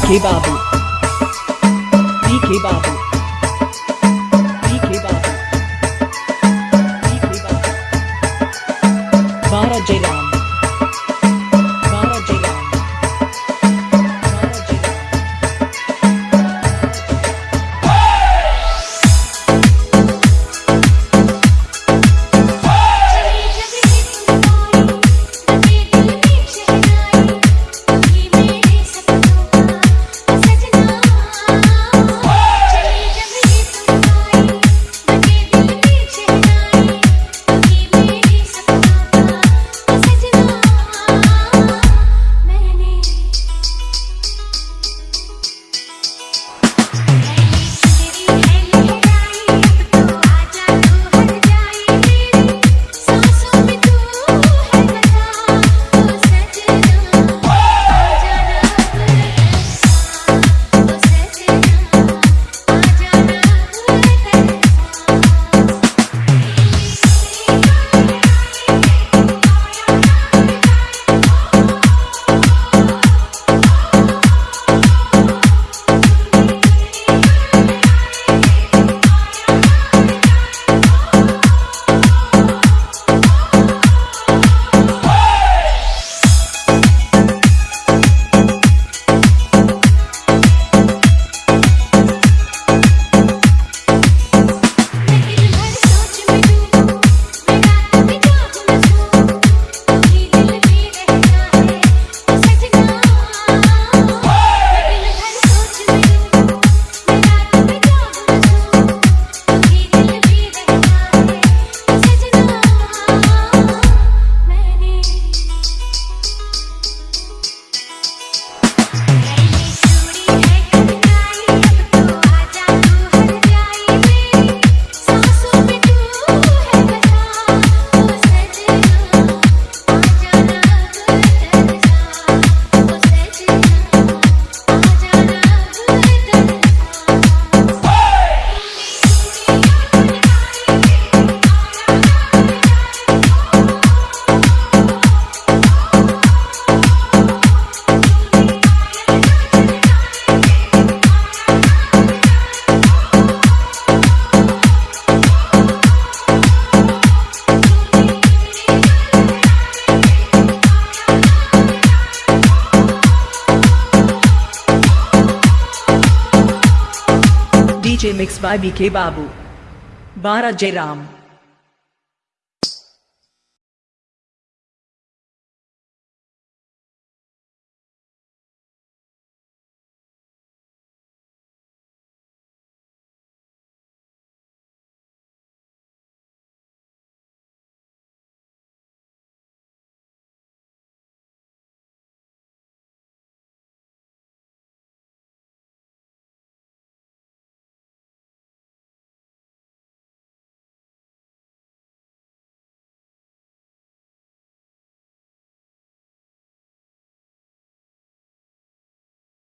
PK Babu. PK Babu. DJ mix by BK Babu. बारा जयराम।